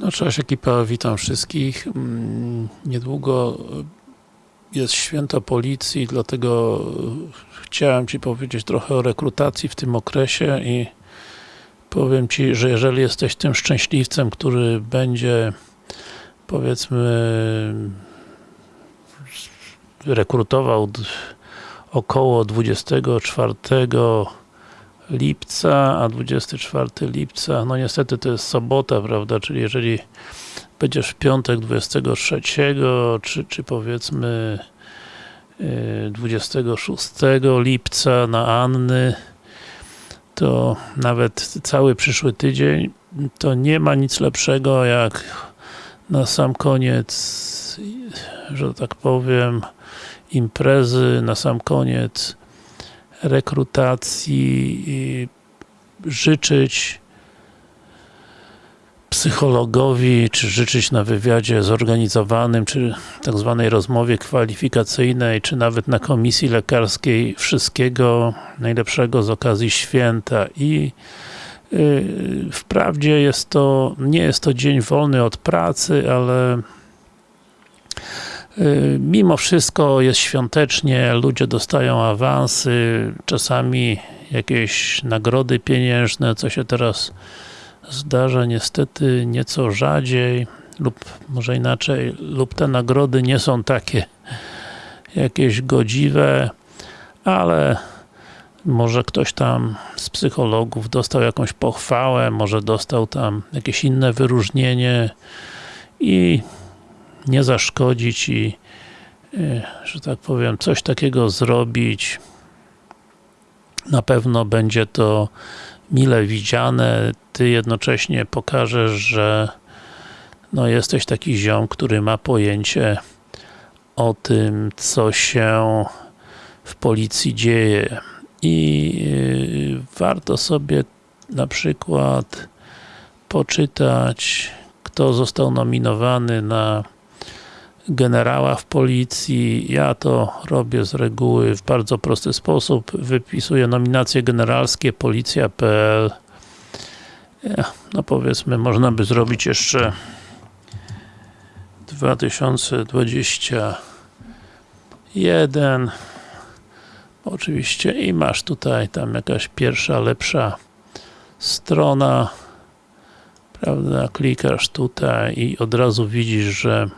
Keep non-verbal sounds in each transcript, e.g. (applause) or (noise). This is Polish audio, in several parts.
No cześć ekipa, witam wszystkich. Mm, Niedługo jest święto policji, dlatego chciałem Ci powiedzieć trochę o rekrutacji w tym okresie i powiem Ci, że jeżeli jesteś tym szczęśliwcem, który będzie powiedzmy rekrutował około 24 lipca, a 24 lipca, no niestety to jest sobota, prawda, czyli jeżeli będziesz w piątek 23, czy, czy powiedzmy yy, 26 lipca na Anny, to nawet cały przyszły tydzień, to nie ma nic lepszego jak na sam koniec, że tak powiem, imprezy, na sam koniec rekrutacji życzyć psychologowi, czy życzyć na wywiadzie zorganizowanym, czy tak zwanej rozmowie kwalifikacyjnej, czy nawet na komisji lekarskiej wszystkiego najlepszego z okazji święta. I yy, wprawdzie jest to, nie jest to dzień wolny od pracy, ale mimo wszystko jest świątecznie, ludzie dostają awansy, czasami jakieś nagrody pieniężne, co się teraz zdarza niestety nieco rzadziej, lub może inaczej, lub te nagrody nie są takie jakieś godziwe, ale może ktoś tam z psychologów dostał jakąś pochwałę, może dostał tam jakieś inne wyróżnienie i nie zaszkodzić i e, że tak powiem, coś takiego zrobić. Na pewno będzie to mile widziane, ty jednocześnie pokażesz, że no jesteś taki ziom, który ma pojęcie o tym, co się w policji dzieje. I yy, warto sobie na przykład poczytać, kto został nominowany na generała w policji. Ja to robię z reguły w bardzo prosty sposób. Wypisuję nominacje generalskie policja.pl no powiedzmy, można by zrobić jeszcze 2021 oczywiście i masz tutaj tam jakaś pierwsza, lepsza strona prawda, klikasz tutaj i od razu widzisz, że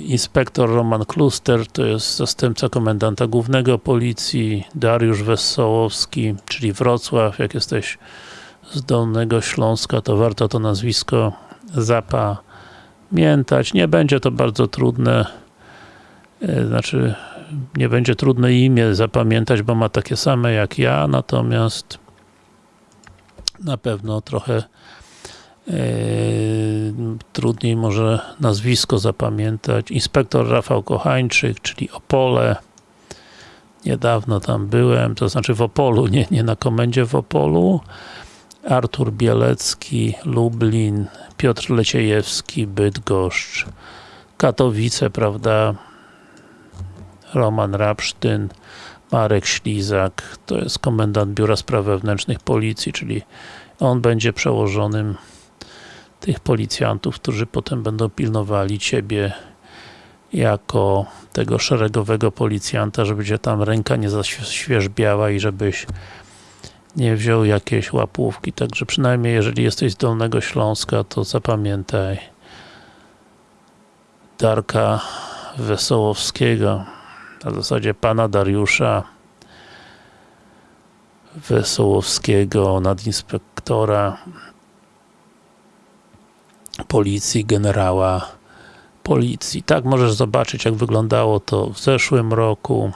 inspektor Roman Kluster, to jest zastępca komendanta głównego policji, Dariusz Wesołowski, czyli Wrocław, jak jesteś z Dolnego Śląska, to warto to nazwisko zapamiętać. Nie będzie to bardzo trudne, yy, znaczy nie będzie trudne imię zapamiętać, bo ma takie same jak ja, natomiast na pewno trochę Yy, trudniej może nazwisko zapamiętać. Inspektor Rafał Kochańczyk, czyli Opole. Niedawno tam byłem, to znaczy w Opolu, nie, nie na komendzie w Opolu. Artur Bielecki, Lublin, Piotr Leciejewski, Bydgoszcz, Katowice, prawda, Roman Rapsztyn, Marek Ślizak, to jest komendant Biura Spraw Wewnętrznych Policji, czyli on będzie przełożonym tych policjantów, którzy potem będą pilnowali Ciebie jako tego szeregowego policjanta, żeby Cię tam ręka nie zaświeżbiała i żebyś nie wziął jakiejś łapówki, także przynajmniej jeżeli jesteś z Dolnego Śląska, to zapamiętaj Darka Wesołowskiego, na zasadzie pana Dariusza Wesołowskiego, nadinspektora policji, generała policji. Tak możesz zobaczyć jak wyglądało to w zeszłym roku.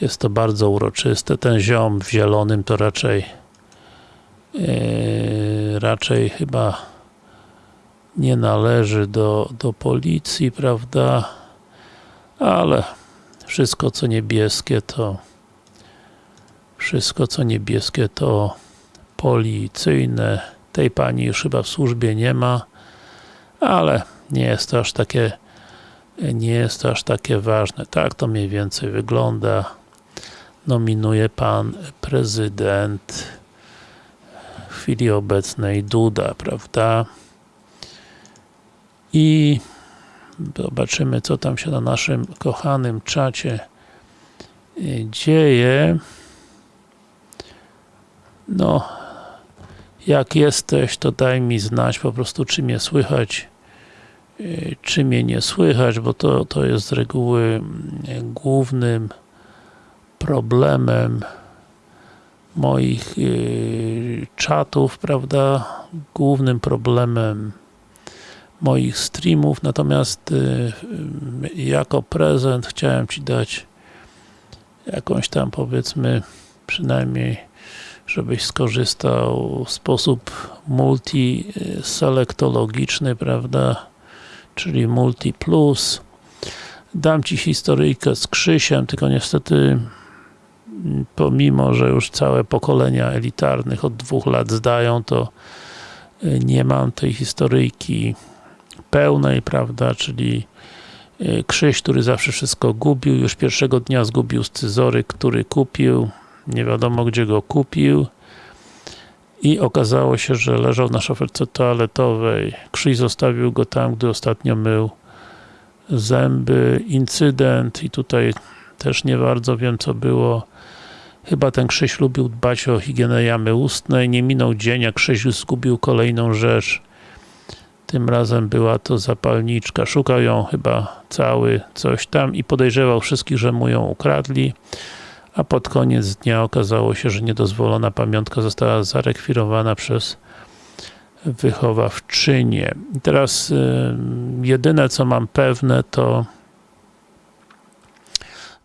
Jest to bardzo uroczyste. Ten ziom w zielonym to raczej yy, raczej chyba nie należy do, do policji, prawda? Ale wszystko co niebieskie to wszystko co niebieskie to policyjne tej pani już chyba w służbie nie ma, ale nie jest to aż takie nie jest to aż takie ważne. Tak to mniej więcej wygląda. Nominuje pan prezydent. chwili obecnej Duda, prawda? I zobaczymy, co tam się na naszym kochanym czacie y, dzieje. No, jak jesteś, to daj mi znać po prostu, czy mnie słychać, y, czy mnie nie słychać, bo to, to jest z reguły mm, głównym problemem moich yy, czatów, prawda, głównym problemem moich streamów, natomiast yy, jako prezent chciałem Ci dać jakąś tam powiedzmy przynajmniej żebyś skorzystał w sposób multi-selektologiczny, prawda, czyli multi plus. Dam Ci historyjkę z Krzysiem, tylko niestety pomimo, że już całe pokolenia elitarnych od dwóch lat zdają, to y, nie mam tej historyjki pełnej, prawda, czyli y, Krzyś, który zawsze wszystko gubił, już pierwszego dnia zgubił scyzory, który kupił, nie wiadomo gdzie go kupił i okazało się, że leżał na szoferce toaletowej. Krzyś zostawił go tam, gdy ostatnio mył zęby, incydent i tutaj też nie bardzo wiem co było. Chyba ten Krzyś lubił dbać o higienę jamy ustnej. Nie minął dzień, a Krzyś zgubił kolejną rzecz. Tym razem była to zapalniczka. Szukał ją chyba cały coś tam i podejrzewał wszystkich, że mu ją ukradli. A pod koniec dnia okazało się, że niedozwolona pamiątka została zarekwirowana przez wychowawczynię. I teraz jedyne co mam pewne to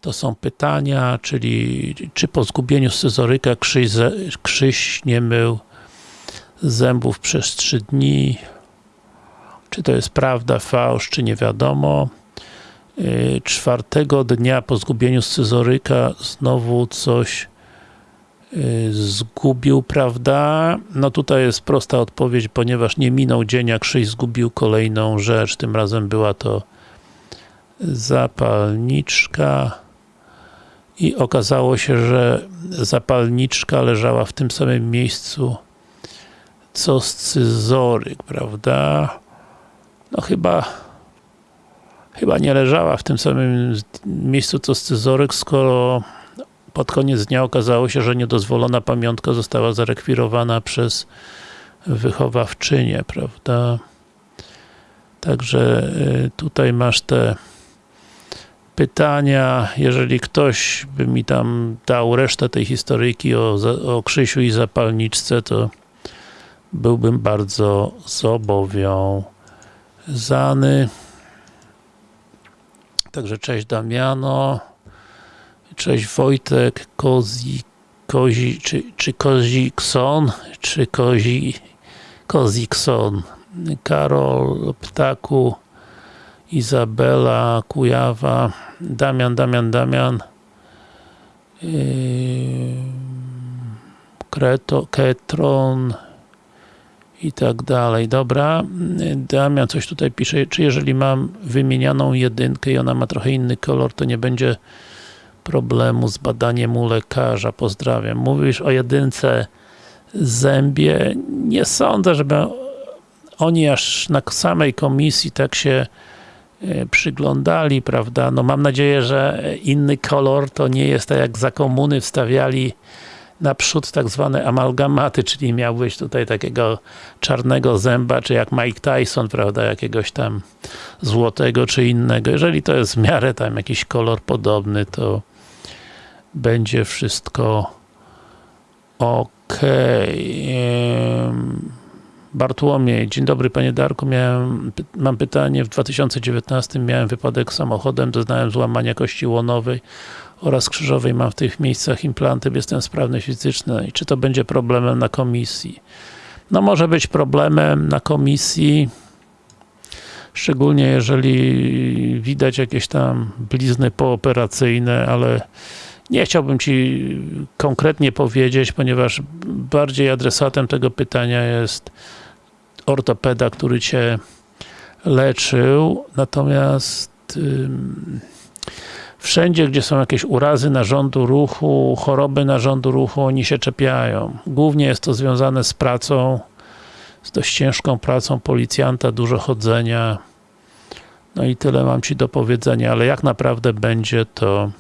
to są pytania, czyli czy po zgubieniu scyzoryka Krzyś, Krzyś nie mył zębów przez 3 dni, czy to jest prawda, fałsz, czy nie wiadomo. Y, czwartego dnia po zgubieniu scyzoryka znowu coś y, zgubił, prawda? No tutaj jest prosta odpowiedź, ponieważ nie minął dzień, jak Krzyś zgubił kolejną rzecz, tym razem była to zapalniczka i okazało się, że zapalniczka leżała w tym samym miejscu co scyzoryk, prawda? No chyba chyba nie leżała w tym samym miejscu co scyzoryk, skoro pod koniec dnia okazało się, że niedozwolona pamiątka została zarekwirowana przez wychowawczynię, prawda? Także y, tutaj masz te pytania, jeżeli ktoś by mi tam dał resztę tej historyjki o, o Krzysiu i zapalniczce, to byłbym bardzo zobowiązany. Także cześć Damiano, cześć Wojtek, Kozi, Kozi czy, czy Kozikson, czy Kozi, Kozikson, Karol Ptaku, Izabela, Kujawa, Damian, Damian, Damian, yy, Kreto, Ketron i tak dalej. Dobra, Damian coś tutaj pisze, czy jeżeli mam wymienianą jedynkę i ona ma trochę inny kolor, to nie będzie problemu z badaniem u lekarza. Pozdrawiam. Mówisz o jedynce zębie. Nie sądzę, żeby oni aż na samej komisji tak się E, przyglądali, prawda, no mam nadzieję, że inny kolor to nie jest tak jak za komuny wstawiali naprzód tak zwane amalgamaty, czyli miałbyś tutaj takiego czarnego zęba, czy jak Mike Tyson, prawda, jakiegoś tam złotego, czy innego. Jeżeli to jest w miarę tam jakiś kolor podobny, to będzie wszystko ok. Bartłomiej, dzień dobry panie Darku, miałem, mam pytanie, w 2019 miałem wypadek samochodem, doznałem złamania kości łonowej oraz krzyżowej, mam w tych miejscach implanty, jestem sprawny fizycznie. Czy to będzie problemem na komisji? No może być problemem na komisji, szczególnie jeżeli widać jakieś tam blizny pooperacyjne, ale nie chciałbym Ci konkretnie powiedzieć, ponieważ bardziej adresatem tego pytania jest ortopeda, który Cię leczył, natomiast Wszędzie, gdzie są jakieś urazy narządu ruchu, choroby narządu ruchu, oni się czepiają. Głównie jest to związane z pracą, z dość ciężką pracą policjanta, dużo chodzenia. No i tyle mam Ci do powiedzenia, ale jak naprawdę będzie, to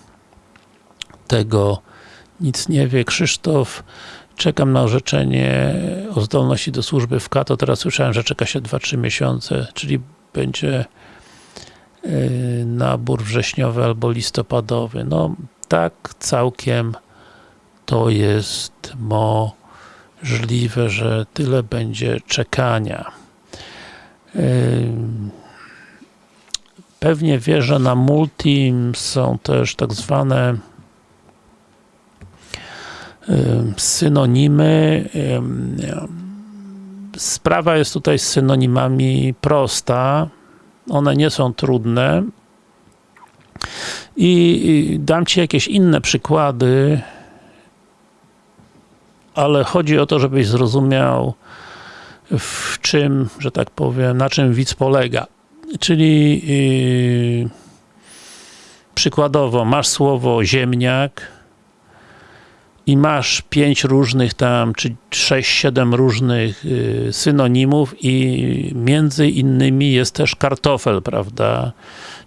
tego nic nie wie. Krzysztof, czekam na orzeczenie o zdolności do służby w KATO. Teraz słyszałem, że czeka się 2-3 miesiące, czyli będzie nabór wrześniowy albo listopadowy. No tak całkiem to jest możliwe, że tyle będzie czekania. Yy, pewnie wie, że na Multim są też tak zwane synonimy. Sprawa jest tutaj z synonimami prosta. One nie są trudne. I dam Ci jakieś inne przykłady, ale chodzi o to, żebyś zrozumiał w czym, że tak powiem, na czym widz polega. Czyli yy, przykładowo masz słowo ziemniak, i masz pięć różnych tam, czy sześć, siedem różnych y, synonimów i między innymi jest też kartofel, prawda?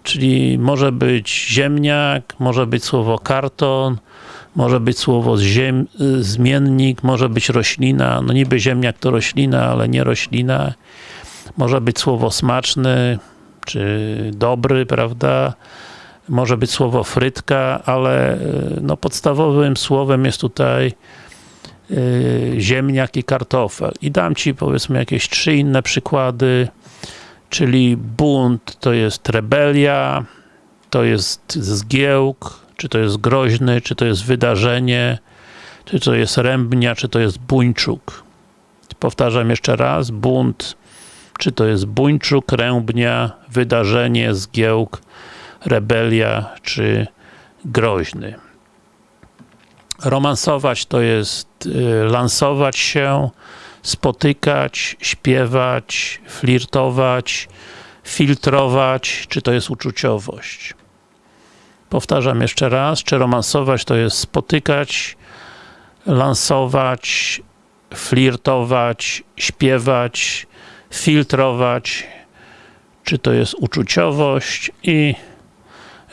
Czyli może być ziemniak, może być słowo karton, może być słowo ziem, zmiennik, może być roślina, no niby ziemniak to roślina, ale nie roślina. Może być słowo smaczny, czy dobry, prawda? Może być słowo frytka, ale e, no, podstawowym słowem jest tutaj y, ziemniak i kartofel. I dam Ci powiedzmy jakieś trzy inne przykłady, czyli bunt to jest rebelia, to jest zgiełk, czy to jest groźny, czy to jest wydarzenie, czy to jest rębnia, czy to jest buńczuk. Powtarzam jeszcze raz, bunt, czy to jest buńczuk, rębnia, wydarzenie, zgiełk, rebelia czy groźny. Romansować to jest y, lansować się, spotykać, śpiewać, flirtować, filtrować, czy to jest uczuciowość. Powtarzam jeszcze raz, czy romansować to jest spotykać, lansować, flirtować, śpiewać, filtrować, czy to jest uczuciowość i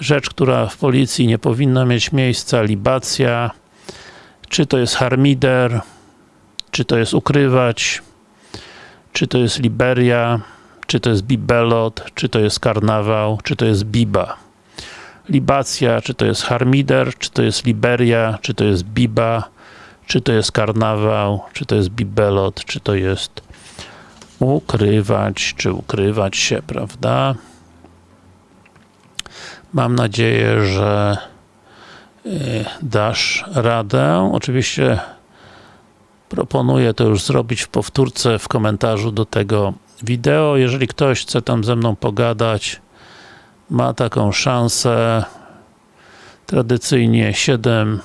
rzecz, która w policji nie powinna mieć miejsca, libacja, czy to jest harmider, czy to jest ukrywać, czy to jest liberia, czy to jest bibelot, czy to jest karnawał, czy to jest biba. Libacja, czy to jest harmider, czy to jest liberia, czy to jest biba, czy to jest karnawał, czy to jest bibelot, czy to jest ukrywać, czy ukrywać się, prawda? Mam nadzieję, że y, dasz radę. Oczywiście proponuję to już zrobić w powtórce w komentarzu do tego wideo. Jeżeli ktoś chce tam ze mną pogadać, ma taką szansę. Tradycyjnie 7,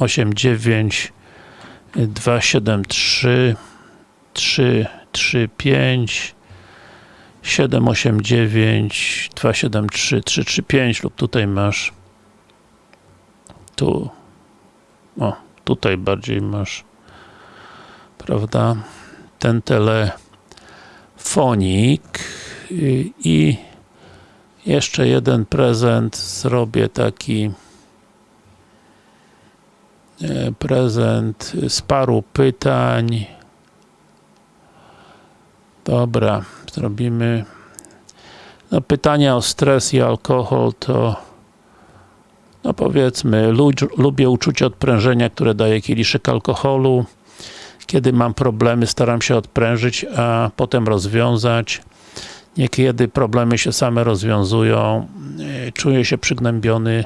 8, 9, 2, 7, 3, 3, 3, 5, 789 273 335 lub tutaj masz. Tu. O, tutaj bardziej masz. Prawda, ten telefonik. I jeszcze jeden prezent. Zrobię taki e, prezent z paru pytań. Dobra zrobimy no, pytania o stres i alkohol to no powiedzmy, lubię uczucie odprężenia, które daje kieliszek alkoholu. Kiedy mam problemy, staram się odprężyć, a potem rozwiązać. Niekiedy problemy się same rozwiązują. Czuję się przygnębiony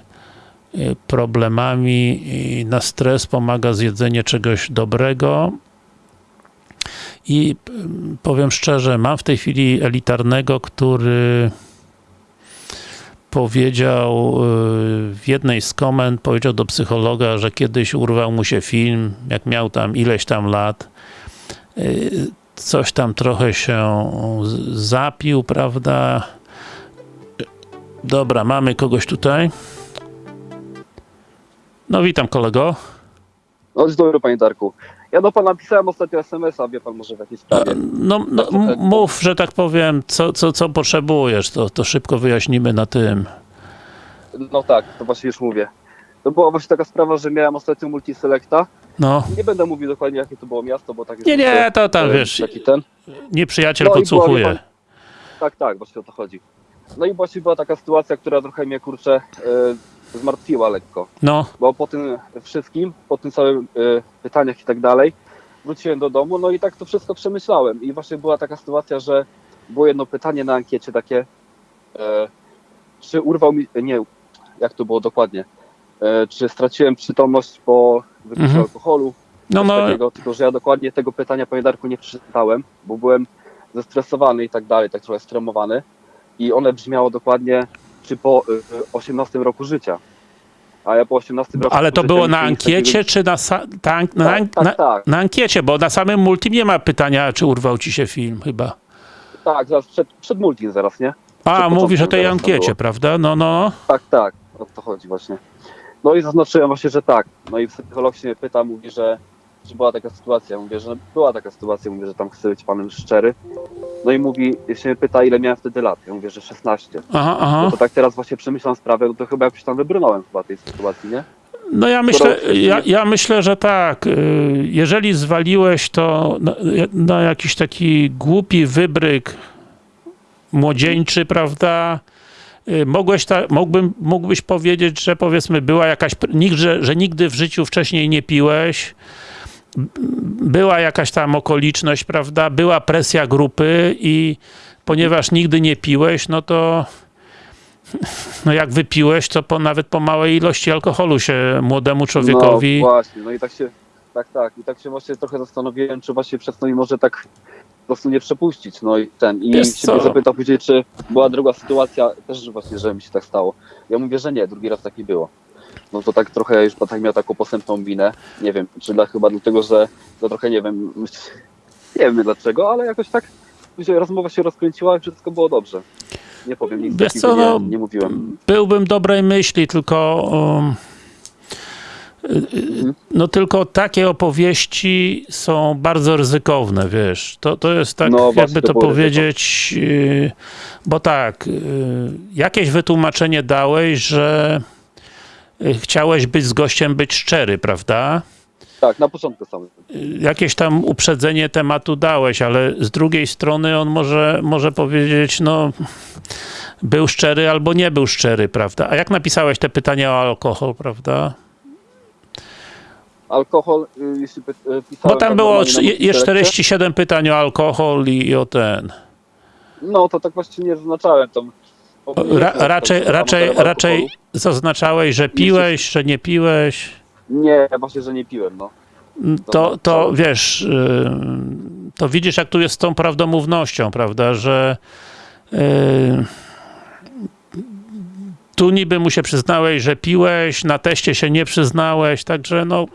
e, problemami na stres pomaga zjedzenie czegoś dobrego i powiem szczerze, mam w tej chwili elitarnego, który powiedział y, w jednej z komend, powiedział do psychologa, że kiedyś urwał mu się film, jak miał tam ileś tam lat, y, coś tam trochę się zapił, prawda? Dobra, mamy kogoś tutaj. No witam kolego. No dzień dobry panie Darku. Ja do pana pisałem ostatnio SMS-a, wie pan może w jakiej sprawie. No, no mów, że tak powiem, co, co, co potrzebujesz, to, to szybko wyjaśnimy na tym. No tak, to właśnie już mówię. To była właśnie taka sprawa, że miałem ostatnio multiselecta. No, Nie będę mówił dokładnie jakie to było miasto, bo tak nie, nie, to tam e, wiesz, Taki ten. nieprzyjaciel No i była, podsłuchuje. wie Tak, tak, właśnie o to chodzi. No i właśnie była taka sytuacja, która trochę mnie kurczę e, zmartwiła lekko. No, Bo po tym wszystkim, po tym całym e, pytaniach i tak dalej, wróciłem do domu, no i tak to wszystko przemyślałem. I właśnie była taka sytuacja, że było jedno pytanie na ankiecie takie, e, czy urwał mi, nie, jak to było dokładnie, e, czy straciłem przytomność po wypiciu Mhm. alkoholu, no, no, takiego, tylko że ja dokładnie tego pytania, panie Darku, nie przeczytałem, bo byłem zestresowany i tak dalej, tak trochę stremowany i one brzmiało dokładnie, czy po y, y, 18 roku życia. A ja po 18 roku ale to życia było na ankiecie, czy na, ta, na, Tak, tak, na, tak. na ankiecie, bo na samym multi nie ma pytania, czy urwał ci się film chyba. Tak, zaraz przed, przed multi zaraz, nie? A, Przed mówisz o tej ankiecie, prawda? No, no. Tak, tak, o to chodzi właśnie. No i zaznaczyłem właśnie, że tak. No i psycholog się mnie pyta, mówi, że czy była taka sytuacja. Mówię, że była taka sytuacja, mówię, że tam chcę być panem szczery. No i mówi, się pyta, ile miałem wtedy lat. Ja mówię, że 16. Aha, No aha. to tak teraz właśnie przemyślam sprawę, no to chyba jakoś tam wybrnąłem chyba tej sytuacji, nie? No ja myślę, ja, ja myślę, że tak. Y, Jeżeli zwaliłeś to na, na jakiś taki głupi wybryk młodzieńczy, prawda? Y, Mogłeś ta, mógłbym, mógłbyś powiedzieć, że powiedzmy była jakaś, że, że nigdy w życiu wcześniej nie piłeś, była jakaś tam okoliczność, prawda? Była presja grupy i ponieważ nigdy nie piłeś, no to (laughs) no jak wypiłeś, to po, nawet po małej ilości alkoholu się młodemu człowiekowi... No właśnie, no i tak się, tak, tak. I tak się właśnie trochę zastanowiłem, czy właśnie przez to mi może tak po prostu nie przepuścić. No i ten. I Wiesz się co? zapytał później, czy była druga sytuacja, też właśnie, że mi się tak stało. Ja mówię, że nie, drugi raz tak nie było. No to tak trochę już tak miał taką posępną minę. Nie wiem, czy dla, chyba dlatego, że to trochę nie wiem, (laughs) nie wiem dlaczego, ale jakoś tak rozmowa się rozkręciła i wszystko było dobrze. Nie powiem nic Wiesz co, no, nie, nie mówiłem. Byłbym dobrej myśli, tylko um, y, no tylko takie opowieści są bardzo ryzykowne, wiesz. To, to jest tak, No, jakby to powiedzieć, y, bo tak, y, jakieś wytłumaczenie dałeś, że chciałeś być z gościem być szczery, prawda? Tak, na początku samym. jakieś tam uprzedzenie tematu dałeś, ale z drugiej strony on może, może powiedzieć, no był szczery albo nie był szczery, prawda? A jak napisałeś te pytania o alkohol, prawda? Alkohol, y, jeśli y, Bo pisałem... tam tak było je- jest multiselekcie, 47 pytań o alkohol i, i o ten. No to tak właśnie nie zaznaczałem tam. Ra, raczej, raczej, raczej zaznaczałeś, że piłeś, że nie piłeś. Nie, właśnie, że nie piłem, no. to, to wiesz, y, to widzisz, jak tu jest z tą prawdomównością, prawda, że y, tu niby mu się przyznałeś, że piłeś, na teście się nie przyznałeś, także no,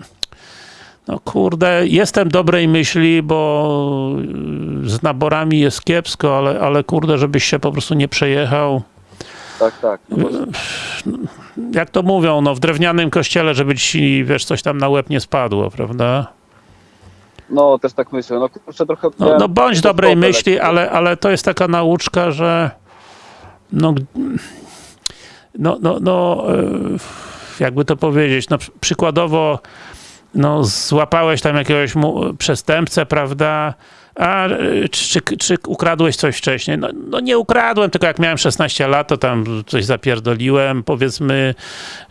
no kurde, jestem dobrej myśli, bo y, z naborami jest kiepsko, ale, ale kurde, żebyś się po prostu nie przejechał. Tak, tak. No, właśnie. Jak to mówią, no w drewnianym kościele, żeby ci, wiesz, coś tam na łeb nie spadło, prawda? no też tak myślę. No kurczę, trochę... No, no bądź dobrej myśli, ale, ale to jest taka nauczka, że no, no, no, no e, jakby to powiedzieć, no przy- przykładowo no, złapałeś tam jakiegoś przestępcę, prawda, a e, czy, czy, ukradłeś coś wcześniej? No, no nie ukradłem, tylko jak miałem 16 lat, to tam coś zapierdoliłem, powiedzmy,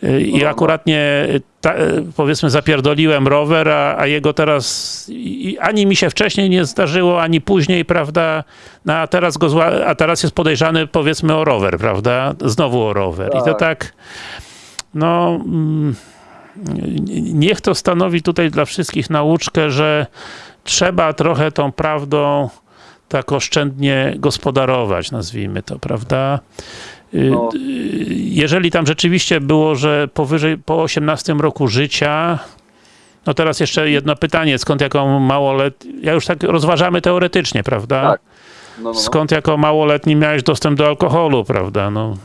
e, i akurat nie, ta, e, powiedzmy, zapierdoliłem rower, a, a jego teraz i, ani mi się wcześniej nie zdarzyło, ani później, prawda, no, a teraz go zła, a teraz jest podejrzany, powiedzmy, o rower, prawda, znowu o rower. I to Tak. tak, no, mm, niech to stanowi tutaj dla wszystkich nauczkę, że trzeba trochę tą prawdą tak oszczędnie gospodarować, nazwijmy to, prawda? Y, No. Jeżeli tam rzeczywiście było, że powyżej, po 18 roku życia, no teraz jeszcze jedno pytanie, skąd jako małolet... Ja już tak rozważamy teoretycznie, prawda? Tak. No, no, no. Skąd jako małoletni miałeś dostęp do alkoholu, prawda? No,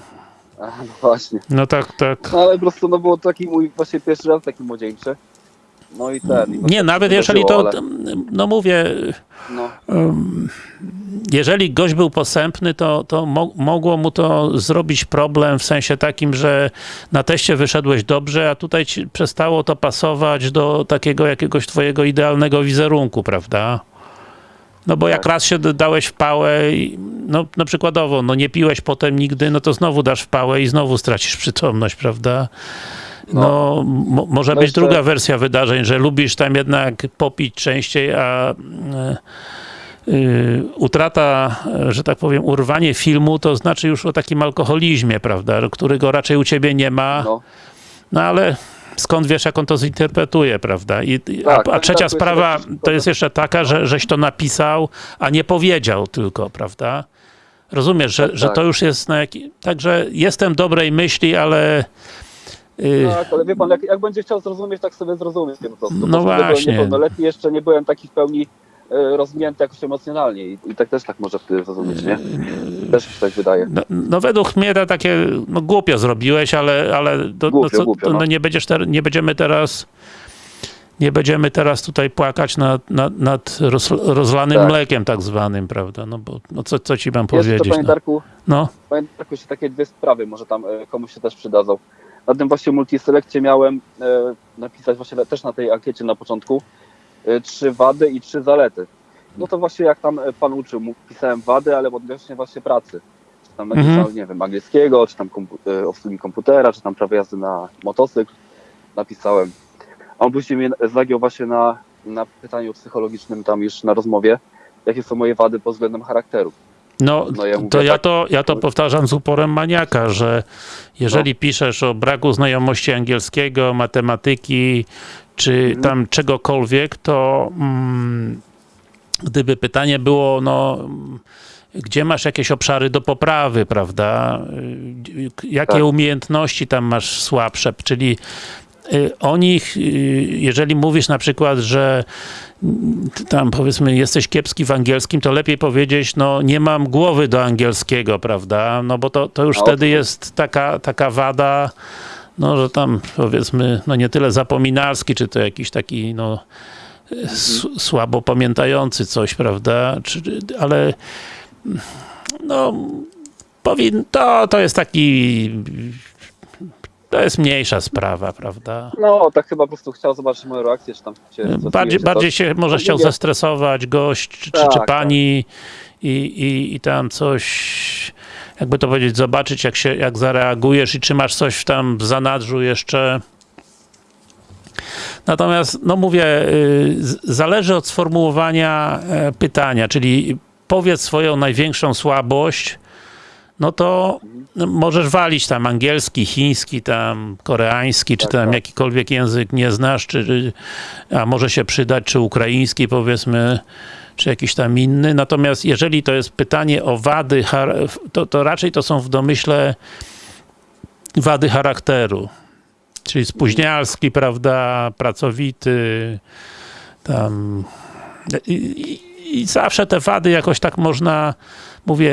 A, no właśnie. No tak, tak. No ale po prostu no było taki mój właśnie pierwszy raz taki młodzieńczy. No i ten. i Nie, nawet jeżeli to, wydarzyło, no mówię, ale, No, Ym, jeżeli gość był posępny, to, to mo mogło mu to zrobić problem w sensie takim, że na teście wyszedłeś dobrze, a tutaj ci przestało to pasować do takiego jakiegoś twojego idealnego wizerunku, prawda? No bo jak Tak. raz się dałeś w pałę, i, no, no przykładowo, no nie piłeś potem nigdy, no to znowu dasz w pałę i znowu stracisz przytomność, prawda? No, mo może No być jeszcze- druga wersja wydarzeń, że lubisz tam jednak popić częściej, a e, y, utrata, że tak powiem, urwanie filmu, to znaczy już o takim alkoholizmie, prawda, którego raczej u ciebie nie ma, no, no, ale skąd wiesz, jak on to zinterpretuje, prawda? I, Tak, a, a trzecia sprawa jakiś to jest jeszcze taka, że żeś to napisał, a nie powiedział tylko, prawda? Rozumiesz, że, Tak, że tak. to już jest na jaki... Także jestem dobrej myśli, ale... tak, ale wie pan, jak, jak będzie chciał zrozumieć, tak sobie zrozumie po prostu. No właśnie. Niepełnoletni, jeszcze nie byłem taki w pełni e, rozwinięty jakoś emocjonalnie i, i tak też tak może wtedy zrozumieć, nie? Też mi się tak wydaje. No, no według mnie to takie, no głupio zrobiłeś, ale, ale do, Głupio, no co, głupio, to, no no. nie będziesz ter, nie będziemy teraz nie będziemy teraz tutaj płakać nad, nad, nad roz, rozlanym Tak. mlekiem tak zwanym, prawda? No bo no co, co ci mam to, powiedzieć? panie No. Darku, no. panie Darku, jeszcze takie dwie sprawy, może tam e, komuś się też przydadzą. Na tym właśnie multiselekcie miałem e, napisać właśnie też na tej ankiecie na początku e, trzy wady i trzy zalety. No to właśnie jak tam e, pan uczył, pisałem wady, ale odnośnie właśnie pracy. Czy tam Mhm. nie wiem, angielskiego, czy tam obsługi komputera, czy tam prawo jazdy na motocykl napisałem. A on później mnie zagiął właśnie na, na pytaniu psychologicznym tam już na rozmowie, jakie są moje wady pod względem charakteru. No, No ja mówię to ja tak- to, ja to powtarzam z uporem maniaka, że jeżeli piszesz o braku znajomości angielskiego, matematyki, czy Mhm. tam czegokolwiek, to mm, gdyby pytanie było, no gdzie masz jakieś obszary do poprawy, prawda? Y, Jakie Tak. umiejętności tam masz słabsze, czyli y, o nich, y, jeżeli mówisz na przykład, że tam powiedzmy jesteś kiepski w angielskim, to lepiej powiedzieć, no nie mam głowy do angielskiego, prawda? No bo to, to już No, wtedy jest taka, taka wada, no że tam powiedzmy, no nie tyle zapominalski, czy to jakiś taki, no s- słabo pamiętający coś, prawda? Czy, ale no powin, to, to jest taki to jest mniejsza sprawa, prawda? No, tak chyba po prostu chciał zobaczyć moją reakcję, czy tam się Bardziej, bardziej się może No, chciał zestresować gość, czy, czy, Tak, czy tak. pani i, i, i tam coś, jakby to powiedzieć, zobaczyć jak się, jak zareagujesz i czy masz coś tam w zanadrzu jeszcze. Natomiast, no mówię, y, zależy od sformułowania e, pytania, czyli powiedz swoją największą słabość, no to możesz walić tam angielski, chiński, tam koreański, czy Tak, tam tak. jakikolwiek język nie znasz, czy, a może się przydać, czy ukraiński powiedzmy, czy jakiś tam inny. Natomiast jeżeli to jest pytanie o wady, to, to raczej to są w domyśle wady charakteru. Czyli spóźnialski, prawda, pracowity, tam i, i, i zawsze te wady jakoś tak można, mówię,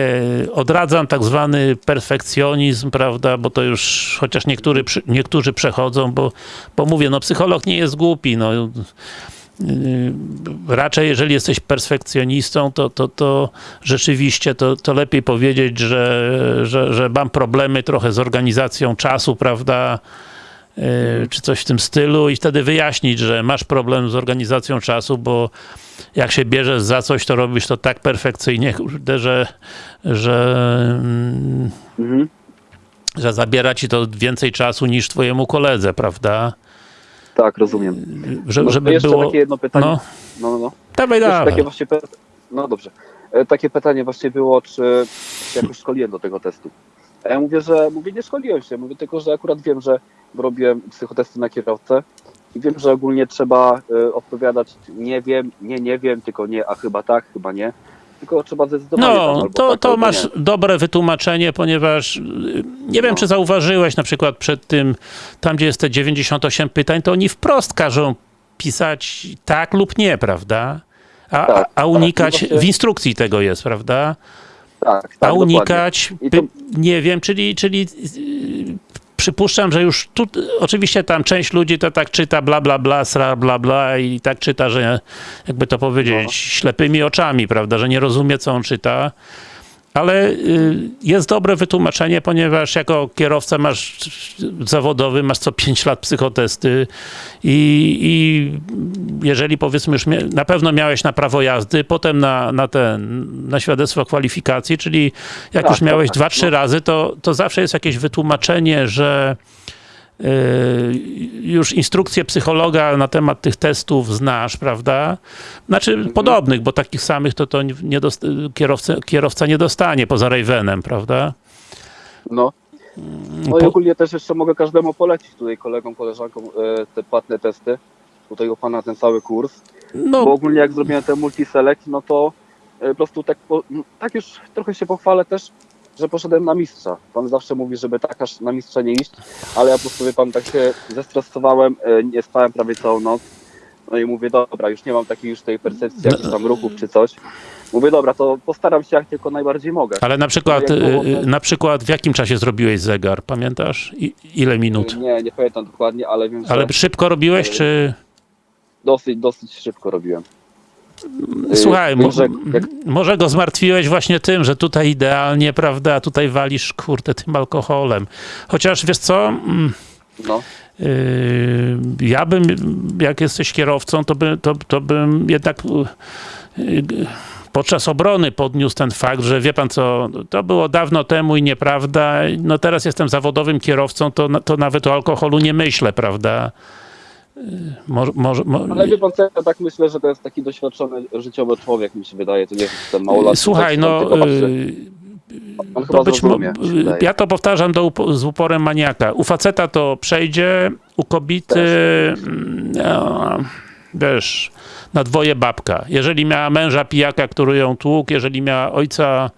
odradzam tak zwany perfekcjonizm, prawda, bo to już, chociaż niektóry, niektórzy przechodzą, bo, bo mówię, no psycholog nie jest głupi, no. Yy, raczej jeżeli jesteś perfekcjonistą, to, to, to rzeczywiście to, to lepiej powiedzieć, że, że, że mam problemy trochę z organizacją czasu, prawda, czy coś w tym stylu i wtedy wyjaśnić, że masz problem z organizacją czasu, bo jak się bierzesz za coś, to robisz to tak perfekcyjnie, kurde, że, że, mm, Mhm. że zabiera ci to więcej czasu niż twojemu koledze, prawda? Tak, rozumiem. Że, No, żeby jeszcze było... takie jedno pytanie. No, No, no, no. dawaj, dawaj. takie właśnie No dobrze. E, Takie pytanie właśnie było, czy się jakoś szkoliłem do tego testu. A ja mówię, że mówię, nie szkoliłem się, mówię tylko, że akurat wiem, że robiłem psychotesty na kierowcę i wiem, że ogólnie trzeba e, odpowiadać nie wiem, nie, nie wiem, tylko nie, a chyba tak, chyba nie. Tylko trzeba zdecydować. No, to, tak, to masz nie. dobre wytłumaczenie, ponieważ y, nie wiem, No. czy zauważyłeś na przykład przed tym, tam gdzie jest te 98 pytań, to oni wprost każą pisać tak lub nie, prawda? A, Tak, a unikać, tak, no właśnie- w instrukcji tego jest, prawda? Tak, tak, A unikać, to- nie wiem, czyli, czyli yy, przypuszczam, że już tu, oczywiście tam część ludzi to tak czyta bla, bla, bla, sra, bla, bla i tak czyta, że jakby to powiedzieć, No. ślepymi oczami, prawda, że nie rozumie, co on czyta. Ale y, jest dobre wytłumaczenie, ponieważ jako kierowca masz zawodowy, masz co 5 lat psychotesty i, i jeżeli powiedzmy już na pewno miałeś na prawo jazdy, potem na, na ten, na świadectwo kwalifikacji, czyli jak Tak, już miałeś tak, dwa, trzy no. razy, to, to zawsze jest jakieś wytłumaczenie, że już instrukcję psychologa na temat tych testów znasz, prawda? Znaczy Mhm. podobnych, bo takich samych to, to nie kierowca, kierowca nie dostanie poza Ravenem, prawda? No. No i ogólnie też jeszcze mogę każdemu polecić tutaj kolegom, koleżankom e, te płatne testy. Tutaj u pana ten cały kurs. Bo No, ogólnie jak zrobiłem ten multiselect, no to e, po prostu tak, tak już trochę się pochwalę też, że poszedłem na mistrza. Pan zawsze mówi, żeby tak aż na mistrza nie iść, ale ja po prostu, wie pan, tak się zestresowałem, e, nie spałem prawie całą noc. No i mówię, dobra, już nie mam takiej już tej percepcji jakichś tam ruchów czy coś. Mówię, dobra, to postaram się jak tylko najbardziej mogę. ale na przykład, y, to- na przykład w jakim czasie zrobiłeś zegar, pamiętasz? I, ile minut? Nie, nie pamiętam dokładnie, ale wiem, Ale że szybko robiłeś, czy... dosyć, dosyć szybko robiłem. Y, Słuchaj, wiem, mo, że jak, może go zmartwiłeś właśnie tym, że tutaj idealnie, prawda, a tutaj walisz, kurde, tym alkoholem. Chociaż, wiesz co, mm, no, yy, ja bym, jak jesteś kierowcą, to, by, to, to bym jednak yy, podczas obrony podniósł ten fakt, że wie pan co, to było dawno temu i nieprawda, no teraz jestem zawodowym kierowcą, to, to nawet o alkoholu nie myślę, prawda. Może, może, mo- ale wie pan co, ja tak myślę, że to jest taki doświadczony życiowy człowiek, mi się wydaje, to nie jest ten małolat. Słuchaj, no. On chyba to być zrozumie, ja to powtarzam do, z uporem maniaka. U faceta to przejdzie, u kobiety mm, no, wiesz, na dwoje babka. Jeżeli miała męża pijaka, który ją tłukł, jeżeli miała ojca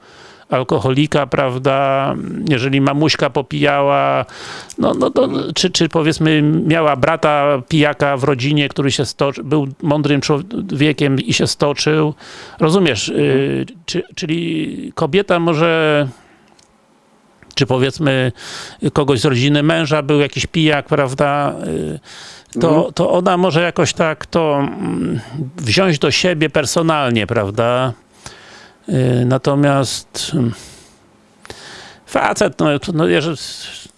alkoholika, prawda, jeżeli mamuśka popijała, no, no to, czy, czy powiedzmy miała brata pijaka w rodzinie, który się stoczył, był mądrym człowiekiem i się stoczył, rozumiesz, y, czy, czyli kobieta może czy powiedzmy kogoś z rodziny męża był jakiś pijak, prawda, y, to, Mhm. to ona może jakoś tak to mm, wziąć do siebie personalnie, prawda? Y, Natomiast mm, facet, no, no, jeżeli-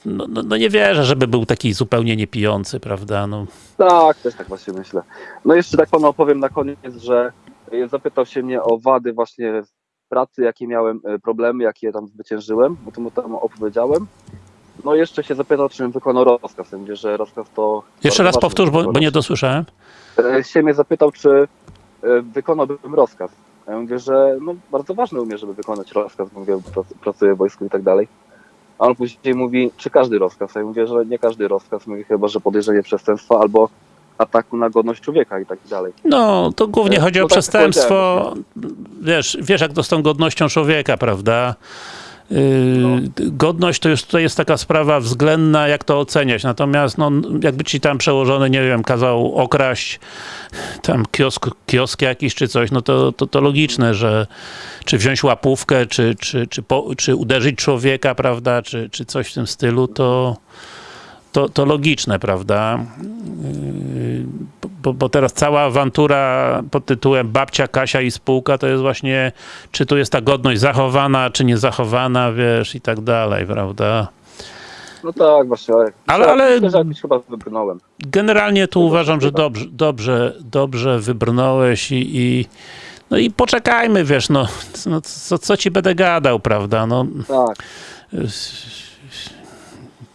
no, no, no nie wierzę, żeby był taki zupełnie niepijący, prawda? No, Tak, też tak właśnie myślę. No jeszcze tak panu opowiem na koniec, że e, zapytał się mnie o wady właśnie pracy, jakie miałem e, problemy, jakie tam zwyciężyłem, bo to mu tam opowiedziałem. No i jeszcze się zapytał, czy bym wykonał rozkaz. Ja mówię, że rozkaz to... jeszcze raz powtórz, bo, bo nie dosłyszałem. Się mnie zapytał, czy wykonałbym rozkaz. Ja mówię, że no, bardzo ważne umie, żeby wykonać rozkaz, mówię, pracuję w wojsku i tak dalej. A on później mówi, czy każdy rozkaz? Ja mówię, że nie każdy rozkaz, mówię, chyba, że podejrzenie przestępstwa albo ataku na godność człowieka i tak dalej. No, to głównie E, chodzi no o tak przestępstwo. Wiesz, wiesz, jak to z tą godnością człowieka, prawda? No. Godność to już tutaj jest taka sprawa względna, jak to oceniać. Natomiast, no, jakby ci tam przełożony, nie wiem, kazał okraść tam kiosk, kiosk jakiś czy coś, no to, to, to logiczne, że czy wziąć łapówkę, czy, czy, czy, po, czy uderzyć człowieka, prawda, czy, czy coś w tym stylu, to, to, to logiczne, prawda? Yy, bo, bo teraz cała awantura pod tytułem Babcia, Kasia i spółka to jest właśnie, czy tu jest ta godność zachowana, czy nie zachowana, wiesz, i tak dalej, prawda? No tak, właśnie. Ale, Ale- chyba wybrnąłem. Generalnie tu Chyba uważam, że dobrze, dobrze, dobrze wybrnąłeś i, i no i poczekajmy, wiesz, no, no co, co ci będę gadał, prawda, no Tak,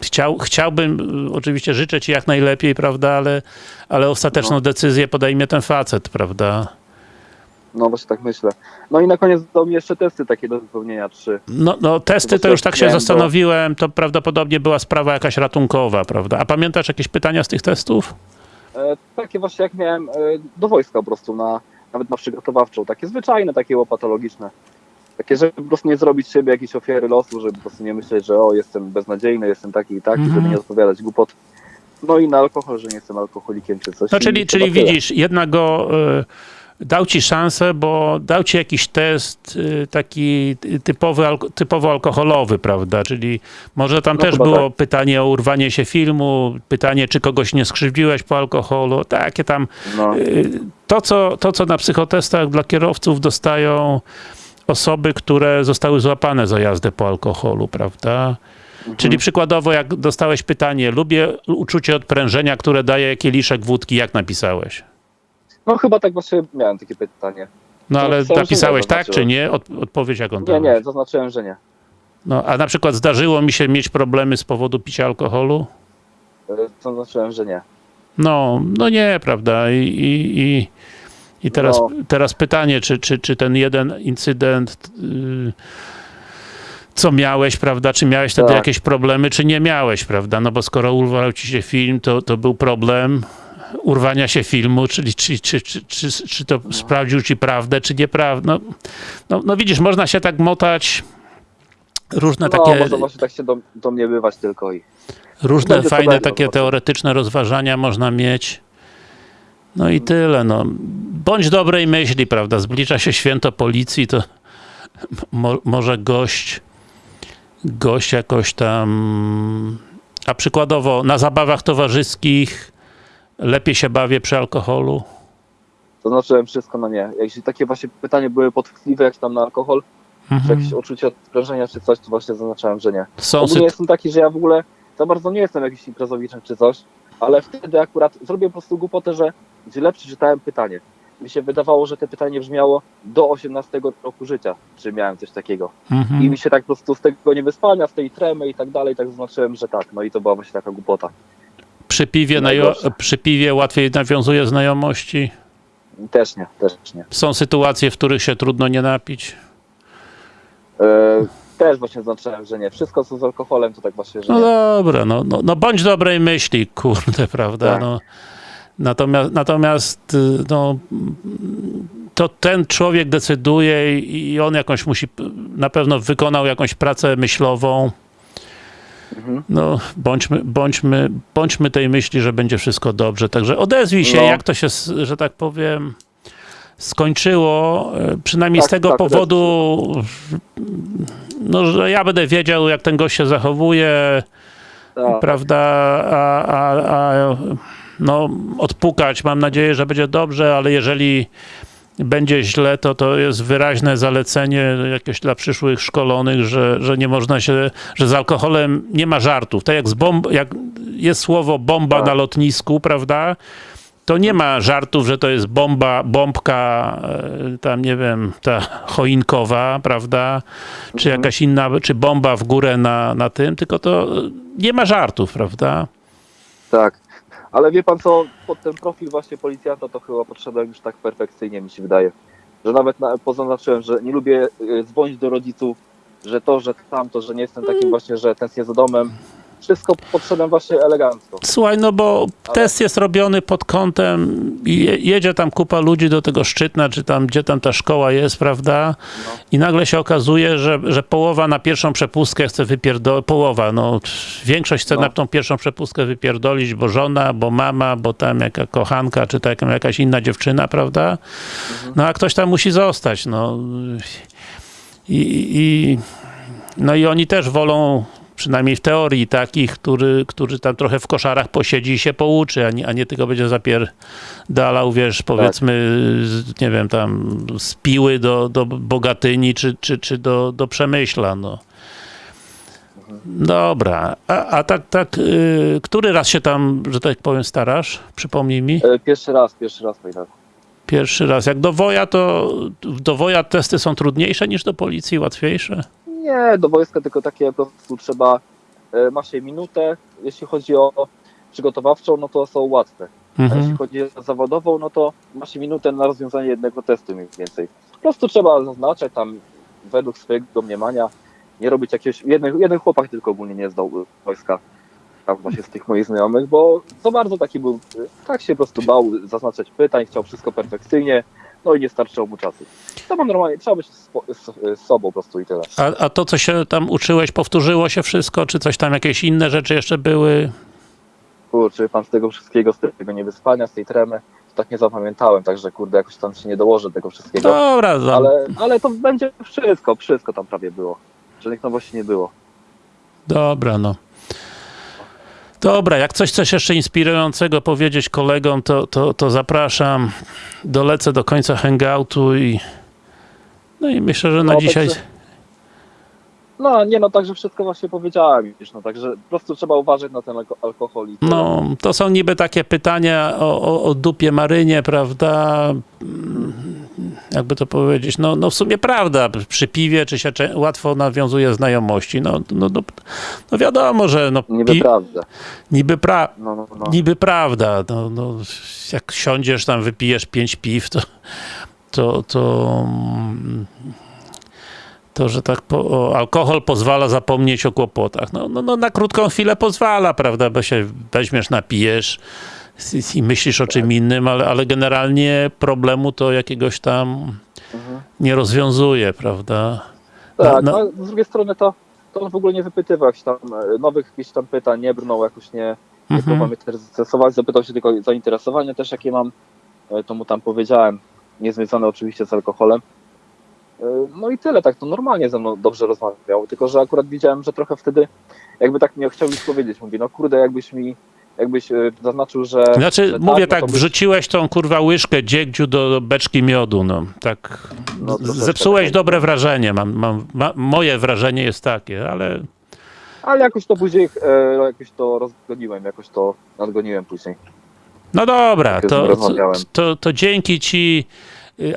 Chciał, chciałbym, y, oczywiście życzę ci jak najlepiej, prawda, ale, ale ostateczną No. decyzję podejmie ten facet, prawda? no właśnie tak myślę. No i na koniec dał mi jeszcze testy takie do wypełnienia, trzy. No, no testy to już tak się zastanowiłem, to prawdopodobnie była sprawa jakaś ratunkowa, prawda? A pamiętasz jakieś pytania z tych testów? E, takie właśnie jak miałem e, do wojska po prostu, na, nawet na przygotowawczą. Takie zwyczajne, takie łopatologiczne. Takie, żeby po prostu nie zrobić siebie jakiejś ofiary losu, żeby po prostu nie myśleć, że o, jestem beznadziejny, jestem taki i taki, Mhm. żeby nie odpowiadać głupot. No i na alkohol, że nie jestem alkoholikiem czy coś. No czyli, czyli widzisz, jednak go y, dał ci szansę, bo dał ci jakiś test y, taki typowy, typowo alkoholowy, prawda? Czyli może tam No też było pytanie o urwanie się filmu, pytanie, czy kogoś nie skrzywdziłeś po alkoholu, takie tam No, Y, to co, to, co na psychotestach dla kierowców dostają osoby, które zostały złapane za jazdę po alkoholu, prawda? Mhm. Czyli przykładowo, jak dostałeś pytanie, lubię uczucie odprężenia, które daje kieliszek wódki, jak napisałeś? no chyba tak właśnie miałem takie pytanie. No To ale napisałeś nie, tak, czy nie? Od, odpowiedź jaką Nie, dałeś? nie, zaznaczyłem, że nie. No, a na przykład zdarzyło mi się mieć problemy z powodu picia alkoholu? E, Zaznaczyłem, że nie. No, no nie, prawda? I, i, i, i teraz, No. teraz pytanie, czy, czy, czy ten jeden incydent, yy, co miałeś, prawda? Czy miałeś wtedy Tak. jakieś problemy, czy nie miałeś, prawda? No bo skoro urwał ci się film, to, to był problem urwania się filmu, czyli czy, czy, czy, czy, czy to sprawdził ci prawdę, czy nieprawdę. No, no, no widzisz, można się tak motać różne No, takie może właśnie tak się do, tylko i... Różne fajne takie teoretyczne rozważania można mieć. No i tyle, no. Bądź dobrej myśli, prawda? Zbliża się święto policji, to mo może gość gość jakoś tam a przykładowo na zabawach towarzyskich lepiej się bawię przy alkoholu. Zaznaczyłem wszystko na nie. Jeśli takie właśnie pytanie były podchwytliwe, jak tam na alkohol, czy Mhm. jakieś uczucie odprężenia, czy coś, to właśnie zaznaczałem, że nie. Są Ogólnie jestem taki, że ja w ogóle za bardzo nie jestem jakimś imprezowiczem czy coś, ale wtedy akurat zrobię po prostu głupotę, że źle przeczytałem pytanie. Mi się wydawało, że to pytanie brzmiało do 18 roku życia, czy miałem coś takiego. I mhm. mi się tak po prostu z tego niewyspania, z tej tremy i tak dalej, tak zaznaczyłem, że tak. No i to była właśnie taka głupota. przy, piwie Najgorsze. przy piwie łatwiej nawiązuje znajomości. Też nie, też nie. Są sytuacje, w których się trudno nie napić. E, też właśnie zaznaczyłem, że nie. Wszystko co z alkoholem to tak właśnie, że No nie. dobra, no, no, no bądź dobrej myśli, kurde, (laughs) prawda? Tak. No, natomiast, natomiast y, no, to ten człowiek decyduje i on jakąś musi, na pewno wykonał jakąś pracę myślową. Mhm. No, bądźmy, bądźmy, bądźmy tej myśli, że będzie wszystko dobrze. Także odezwij się, No. jak to się, że tak powiem, skończyło. e, Przynajmniej z Tak, tego tak, powodu, no, że ja będę wiedział, jak ten gość się zachowuje Tak. prawda, a, a, a no, odpukać. Mam nadzieję, że będzie dobrze, ale jeżeli będzie źle, to to jest wyraźne zalecenie jakieś dla przyszłych szkolonych, że, że nie można się, że z alkoholem nie ma żartów. Tak jak, z bomb, jak jest słowo bomba Tak. na lotnisku, prawda, to nie ma żartów, że to jest bomba, bombka, e, tam nie wiem, ta choinkowa, prawda, czy Mhm. jakaś inna, czy bomba w górę na, na tym, tylko to nie ma żartów, prawda? Tak. Ale wie pan co, pod ten profil właśnie policjanta to chyba podszedłem już tak perfekcyjnie, mi się wydaje. Że nawet na, pozaznaczyłem, że nie lubię y, dzwonić do rodziców, że to, że tamto, że nie jestem takim właśnie, że tęsknię za domem. Wszystko podszedłem właśnie elegancko. Słuchaj, no bo Ale- test jest robiony pod kątem je- jedzie tam kupa ludzi do tego Szczytna, czy tam, gdzie tam ta szkoła jest, prawda? No. I nagle się okazuje, że, że połowa na pierwszą przepustkę chce wypierdolić, połowa, no większość chce No. na tą pierwszą przepustkę wypierdolić, bo żona, bo mama, bo tam jaka kochanka, czy tam jakaś inna dziewczyna, prawda? Mhm. No a ktoś tam musi zostać, no. I, i, no i oni też wolą, przynajmniej w teorii, takich, który, który tam trochę w koszarach posiedzi i się pouczy, a nie, a nie tylko będzie zapierdalał, wiesz, powiedzmy, z, nie wiem, tam z Piły do, do Bogatyni, czy, czy, czy do, do Przemyśla, no. Dobra, a, a tak, tak, y, który raz się tam, że tak powiem, starasz? Przypomnij mi. E, Pierwszy raz, pierwszy raz pamiętam. Pierwszy raz. Jak do woja, to do woja testy są trudniejsze niż do policji, łatwiejsze? Nie, do wojska tylko takie po prostu trzeba, e, ma się minutę, jeśli chodzi o przygotowawczą, no to są łatwe. A jeśli Mhm. chodzi o zawodową, no to ma się minutę na rozwiązanie jednego testu mniej więcej. Po prostu trzeba zaznaczać tam według swojego mniemania, nie robić jakiegoś, jeden, jeden chłopak tylko ogólnie nie zdał wojska, tam właśnie z tych moich znajomych, bo za bardzo taki był, tak się po prostu bał zaznaczać pytań, chciał wszystko perfekcyjnie, no i nie starczyło mu czasu. To ma normalnie, trzeba być z, z, z sobą po prostu i tyle. A, a to, co się tam uczyłeś, powtórzyło się wszystko? Czy coś tam, jakieś inne rzeczy jeszcze były? Kurczę, pan z tego wszystkiego, z tego niewyspania, z tej tremy, tak nie zapamiętałem, także kurde, jakoś tam się nie dołożę tego wszystkiego. Dobra, za- Ale, ale to będzie wszystko, wszystko tam prawie było. Żadnych nowości nie było. dobra, no. Dobra, jak coś coś jeszcze inspirującego powiedzieć kolegom, to, to, to zapraszam. Dolecę do końca hangoutu i no i myślę, że na No, dzisiaj No nie no, także wszystko właśnie powiedziałem już, no także po prostu trzeba uważać na ten alko- alkohol i. No, to są niby takie pytania o, o, o dupie Marynie, prawda? Mm, Jakby to powiedzieć, no, no w sumie prawda, przy piwie czy się łatwo nawiązuje znajomości, no, no, no, no wiadomo, że no, Niby prawda. niby, pra- No, no, no. niby prawda, no, no, jak siądziesz tam, wypijesz pięć piw, to to, to, mm, to że tak, po, o, alkohol pozwala zapomnieć o kłopotach. No, no, no na krótką chwilę pozwala, prawda, bo się weźmiesz, napijesz i- i myślisz o czym innym, ale, ale generalnie problemu to jakiegoś tam Mhm. nie rozwiązuje, prawda? Tak, No, no, z drugiej strony to, to on w ogóle nie wypytywał jakichś tam e, nowych jakichś tam pytań, nie brnął jakoś nie, nie Mhm. próbował mnie też zapytał się tylko o zainteresowanie też jakie mam, E, to mu tam powiedziałem, niezwiązane oczywiście z alkoholem. E, No i tyle, tak to normalnie ze mną dobrze rozmawiał, tylko że akurat widziałem, że trochę wtedy jakby tak nie chciał powiedzieć, mówi, no kurde, jakbyś mi, jakbyś e, zaznaczył, że... Znaczy, że mówię no tak, byś- wrzuciłeś tą kurwa łyżkę dziegdziu do, beczki miodu, no, tak, No, zepsułeś tak. dobre wrażenie, mam, mam, ma, moje wrażenie jest takie, ale Ale jakoś to później, e, jakoś to rozgoniłem, jakoś to nadgoniłem później. no dobra, nim to, to, to, dzięki ci,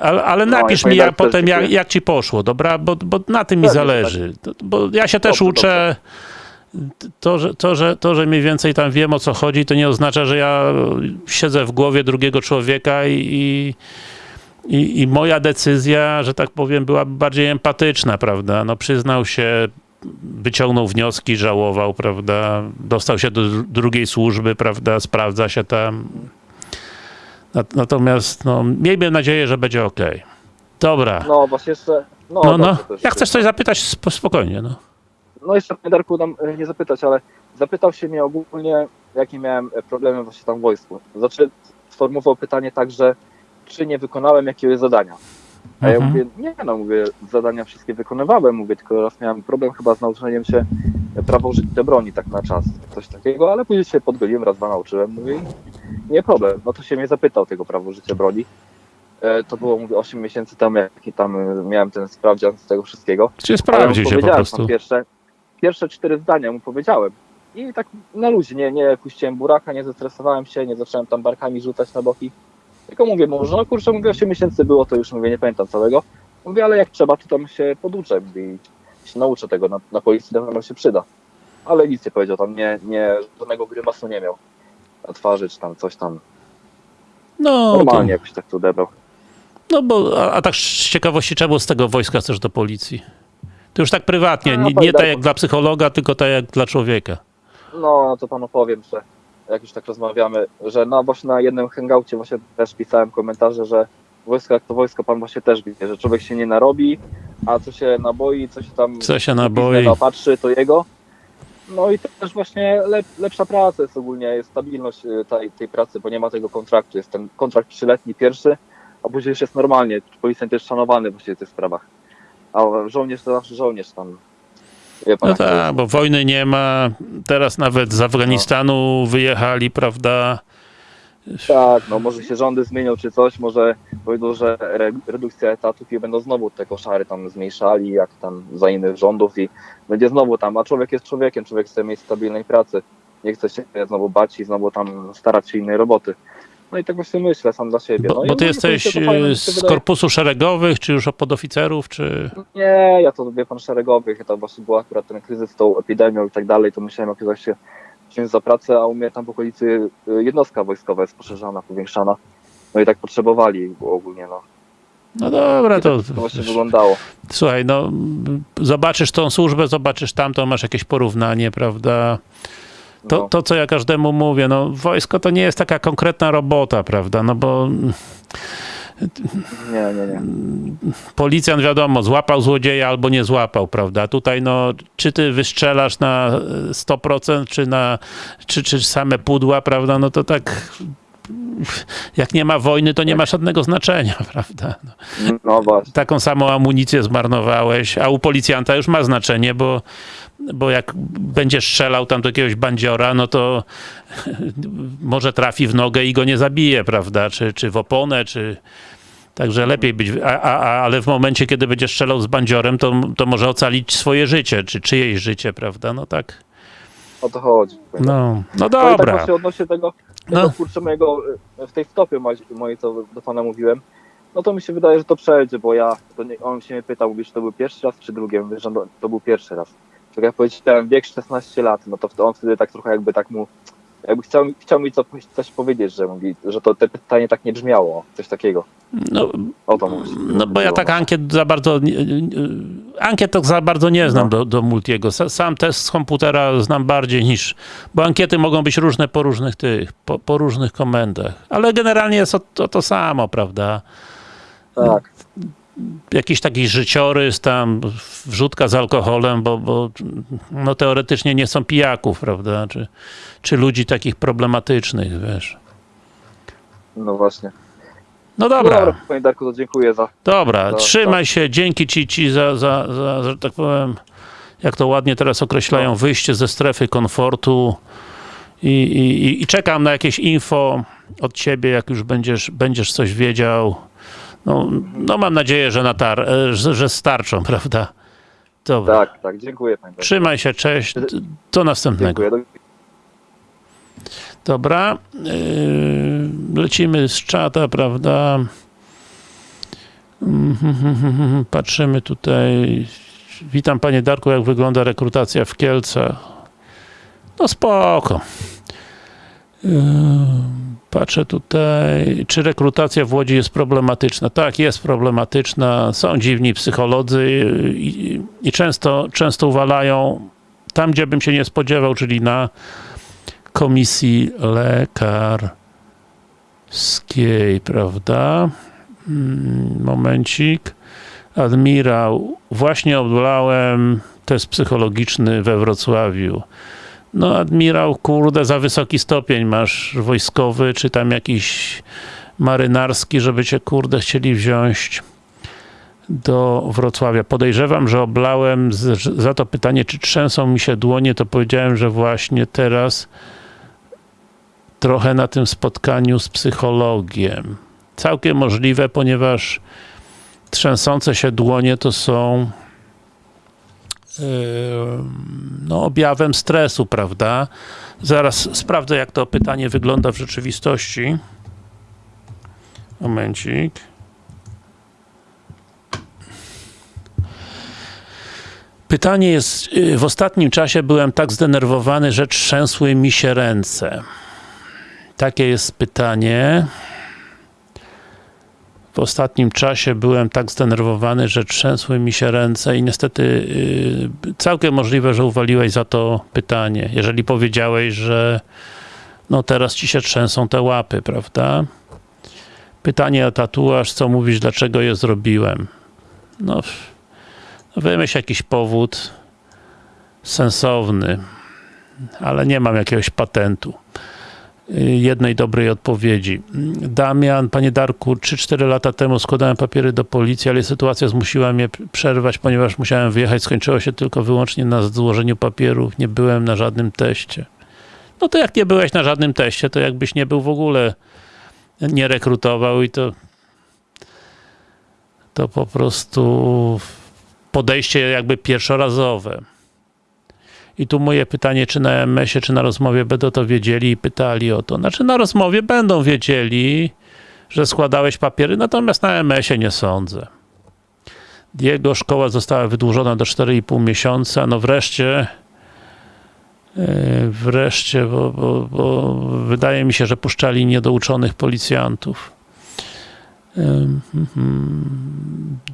ale, ale No, napisz mi ja, potem jak, jak ci poszło, dobra, bo, bo na tym mi zależy, to, bo ja się też Dobrze, uczę, to że, to, że, to, że mniej więcej tam wiem o co chodzi, to nie oznacza, że ja siedzę w głowie drugiego człowieka i, i, i, i moja decyzja, że tak powiem, byłaby bardziej empatyczna, prawda? No przyznał się, wyciągnął wnioski, żałował, prawda? Dostał się do dru- drugiej służby, prawda? Sprawdza się tam. Nat- Natomiast, no, miejmy nadzieję, że będzie ok. Dobra. No właśnie jeszcze... No, No, no. Jak chcesz coś zapytać, sp- spokojnie, no. No jeszcze mnie Darku nam e, nie zapytać, ale zapytał się mnie ogólnie, jakie miałem e, problemy właśnie tam w wojsku. Znaczy sformułował pytanie tak, że czy nie wykonałem jakiegoś zadania. A ja Mhm. mówię, nie no, mówię, zadania wszystkie wykonywałem, mówię, tylko raz miałem problem chyba z nauczeniem się prawa użycia broni tak na czas, coś takiego, ale później się podgoliłem, raz, dwa nauczyłem, mówię, nie problem. No to się mnie zapytał tego prawa użycia broni. E, To było, mówię, 8 miesięcy temu, jaki tam e, miałem ten sprawdzian z tego wszystkiego. Czy Ale sprawdzi mu się po powiedziałem prostu. Pierwsze, pierwsze cztery zdania mu powiedziałem. I tak na luzie, nie, nie puściłem buraka, nie zestresowałem się, nie zacząłem tam barkami rzucać na boki. Tylko mówię, może no kurczę, mówię, 8 miesięcy było, to już mówię, nie pamiętam całego. Mówię, ale jak trzeba, to tam się poduczę i się nauczę tego, na, na policji na pewno się przyda. Ale nic nie powiedział, tam nie, nie, żadnego grymasu nie miał na twarzy, czy tam coś tam. No, to, Normalnie jakoś tak to odebrał. no bo, a, a tak z ciekawości, czemu z tego wojska chcesz do policji? To już tak prywatnie, A, nie, powiem nie tak tak, jak dla psychologa, tylko tak jak dla człowieka. No, to panu powiem, że jak już tak rozmawiamy, że no właśnie na jednym hangoucie właśnie też pisałem komentarze, że wojsko jak to wojsko, pan właśnie też wie, że człowiek się nie narobi, a co się naboi, co się tam Co się naboi. napatrzy, to jego. No i też właśnie lep, lepsza praca jest ogólnie, jest stabilność y, tej, tej pracy, bo nie ma tego kontraktu, jest ten kontrakt trzyletni pierwszy, a później już jest normalnie, policjant jest szanowany właśnie w tych sprawach. A żołnierz to zawsze żołnierz tam. Pan, No tak, bo wojny nie ma, teraz nawet z Afganistanu wyjechali, prawda? Tak, no może się rządy zmienią czy coś, może powiedzą, że re, redukcja etatów i będą znowu te koszary tam zmniejszali, jak tam za innych rządów i będzie znowu tam, a człowiek jest człowiekiem, człowiek chce mieć stabilnej pracy, nie chce się znowu bać i znowu tam starać się innej roboty. No i tak właśnie myślę sam dla siebie. Bo, no i bo ty ogólnie jesteś fajne, z wydaje. korpusu szeregowych, czy już od podoficerów, czy... Nie, ja to wie pan szeregowych, to właśnie był akurat ten kryzys z tą epidemią i tak dalej, to musiałem jakoś się za pracę, a u mnie tam w okolicy y, jednostka wojskowa jest poszerzana, powiększana. No i tak potrzebowali ogólnie, no. No dobra, to... To właśnie wyglądało. Słuchaj, no zobaczysz tą służbę, zobaczysz tamtą, masz jakieś porównanie, prawda? To, No. to, co ja każdemu mówię, no wojsko to nie jest taka konkretna robota, prawda? No bo Nie, nie, nie. policjant wiadomo, złapał złodzieja albo nie złapał, prawda? Tutaj no, czy ty wystrzelasz na e, 100%, czy na, czy, czy same pudła, prawda? No to tak jak nie ma wojny, to nie ma żadnego znaczenia, (laughs) prawda? No. No. Taką samą amunicję zmarnowałeś, a u policjanta już ma znaczenie, bo, bo jak będziesz strzelał tam do jakiegoś bandziora, no to (laughs) może trafi w nogę i go nie zabije, prawda? Czy, czy w oponę, czy... Także lepiej być, a, a, ale w momencie, kiedy będziesz strzelał z bandziorem, to, to może ocalić swoje życie, czy czyjeś życie, prawda? No tak, O to chodzi. no, no No tak dobra. właśnie odnośnie tego, tego No. kurczę mojego, w tej stopie mojej, co do pana mówiłem, no to mi się wydaje, że to przejdzie, bo ja, nie, on się mnie pytał, mówisz, to był pierwszy raz, czy drugi, mówię, że no, to był pierwszy raz. Tak jak powiedziałem, wiek 16 lat, no to on wtedy tak trochę jakby tak mu, jakby chciał, chciał mi co, coś powiedzieć, że mówi, że to te pytanie tak nie brzmiało, coś takiego. No, O to mówię. No bo ja tak ankiet za bardzo, ankiet to za bardzo nie znam No. do, do Multiego. Sa- Sam test z komputera znam bardziej niż, bo ankiety mogą być różne po różnych tych, po, po różnych komendach. Ale generalnie jest to, to, to samo, prawda? Tak, Jakiś taki życiorys tam, wrzutka z alkoholem, bo, bo no teoretycznie nie są pijaków, prawda? Czy, czy ludzi takich problematycznych, wiesz. no właśnie. No dobra. dobra, panie Darku, to dziękuję za, Dobra, To- trzymaj się, dzięki ci, ci za, za, za, że tak powiem, jak to ładnie teraz określają, No. wyjście ze strefy komfortu i, i, i- i czekam na jakieś info od ciebie, jak już będziesz, będziesz coś wiedział. No, no mam nadzieję, że, na tar, e, że, że starczą, (laughs) prawda? Dobra. tak, tak, dziękuję panie. Trzymaj się, cześć, do następnego. Dziękuję. Dobra, yy, lecimy z czata, prawda? Patrzymy tutaj. Witam panie Darku, jak wygląda rekrutacja w Kielcach? No spoko. Yy, Patrzę tutaj, czy rekrutacja w Łodzi jest problematyczna. Tak, jest problematyczna. Są dziwni psycholodzy i, i często, często uwalają tam, gdzie bym się nie spodziewał, czyli na komisji lekarskiej, prawda? Mm, Momencik. Admirał, właśnie odblałem test psychologiczny we Wrocławiu. No, admirał, kurde, za wysoki stopień masz wojskowy, czy tam jakiś marynarski, żeby cię, kurde, chcieli wziąć do Wrocławia. Podejrzewam, że oblałem z, za to pytanie, czy trzęsą mi się dłonie, to powiedziałem, że właśnie teraz trochę na tym spotkaniu z psychologiem. Całkiem możliwe, ponieważ trzęsące się dłonie to są no, objawem stresu, prawda? Zaraz sprawdzę, jak to pytanie wygląda w rzeczywistości. Momencik. Pytanie jest, y, w ostatnim czasie byłem tak zdenerwowany, że trzęsły mi się ręce. Takie jest pytanie. W ostatnim czasie byłem tak zdenerwowany, że trzęsły mi się ręce i niestety y, całkiem możliwe, że uwaliłeś za to pytanie. Jeżeli powiedziałeś, że no teraz ci się trzęsą te łapy, prawda? Pytanie o tatuaż, co mówisz, dlaczego je zrobiłem? No, wymyśl jakiś powód sensowny, ale nie mam jakiegoś patentu jednej dobrej odpowiedzi. Damian, panie Darku, 3-4 lata temu składałem papiery do policji, ale sytuacja zmusiła mnie przerwać, ponieważ musiałem wyjechać. Skończyło się tylko wyłącznie na złożeniu papierów. Nie byłem na żadnym teście. No to jak nie byłeś na żadnym teście, to jakbyś nie był w ogóle nie rekrutował i to to po prostu podejście jakby pierwszorazowe. I tu moje pytanie, czy na MS-ie, czy na rozmowie będą to wiedzieli i pytali o to. Znaczy na rozmowie będą wiedzieli, że składałeś papiery, natomiast na MS-ie nie sądzę. Jego szkoła została wydłużona do 4,5 miesiąca. No wreszcie yy, wreszcie, bo, bo, bo wydaje mi się, że puszczali niedouczonych policjantów.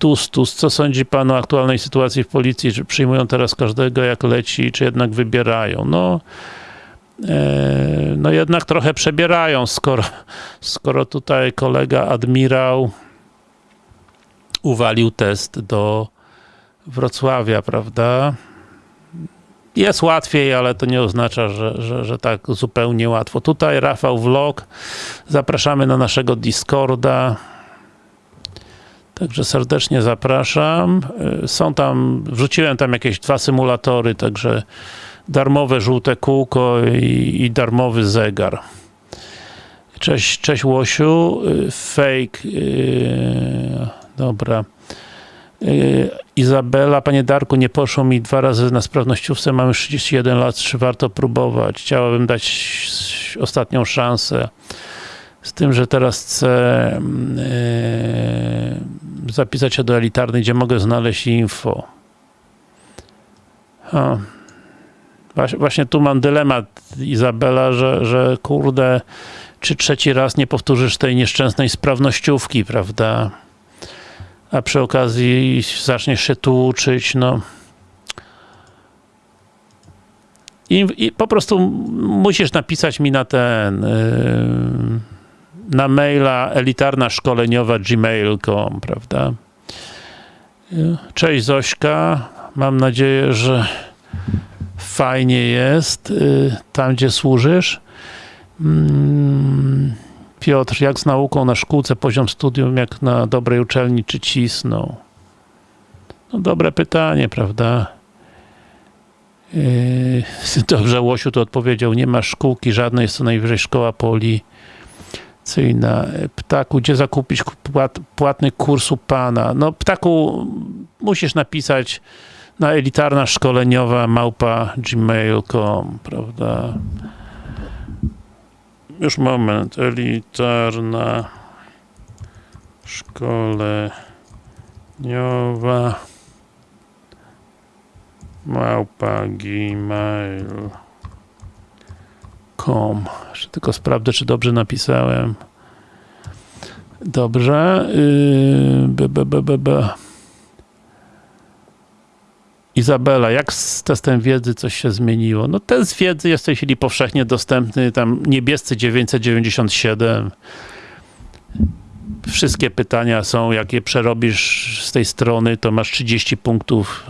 Dustus, co sądzi pan o aktualnej sytuacji w policji? Czy przyjmują teraz każdego jak leci, czy jednak wybierają? No, e, no jednak trochę przebierają, skoro, skoro tutaj kolega admirał uwalił test do Wrocławia, prawda? jest łatwiej, ale to nie oznacza, że, że, że tak zupełnie łatwo. Tutaj Rafał Vlog, zapraszamy na naszego Discorda. Także serdecznie zapraszam. Y, Są tam, wrzuciłem tam jakieś dwa symulatory, także darmowe żółte kółko i, i darmowy zegar. Cześć, cześć Łosiu. Y, Fake. Yy, dobra. Yy, Izabela, panie Darku, nie poszło mi dwa razy na sprawnościówce, mam już 31 lat, czy warto próbować? Chciałabym dać ostatnią szansę. Z tym, że teraz chcę yy, zapisać się do elitarnej, gdzie mogę znaleźć info. Właśnie, tu mam dylemat, Izabela, że, że kurde, czy trzeci raz nie powtórzysz tej nieszczęsnej sprawnościówki, prawda? A przy okazji zaczniesz się tu uczyć, no. I, i po prostu musisz napisać mi na ten, yy, na maila elitarna szkoleniowa gmail.com, prawda? Cześć Zośka, mam nadzieję, że fajnie jest yy, tam, gdzie służysz. Mm, Piotr, jak z nauką na szkółce, poziom studium, jak na dobrej uczelni, czy cisną? No dobre pytanie, prawda? Yy, (laughs) dobrze, Łosiu to odpowiedział, nie ma szkółki żadnej, jest to najwyżej szkoła policyjna. Ptaku, gdzie zakupić płat, płatny kurs u pana? No Ptaku, musisz napisać na elitarna szkoleniowa małpa gmail.com, prawda? Już moment. Elitarna szkoleniowa małpa gmail.com tylko sprawdzę, czy dobrze napisałem. Dobrze. Yy. Izabela, jak z testem wiedzy coś się zmieniło? No test wiedzy jest w tej chwili powszechnie dostępny, tam niebiescy 997. Wszystkie pytania są, jak je przerobisz z tej strony, to masz 30 punktów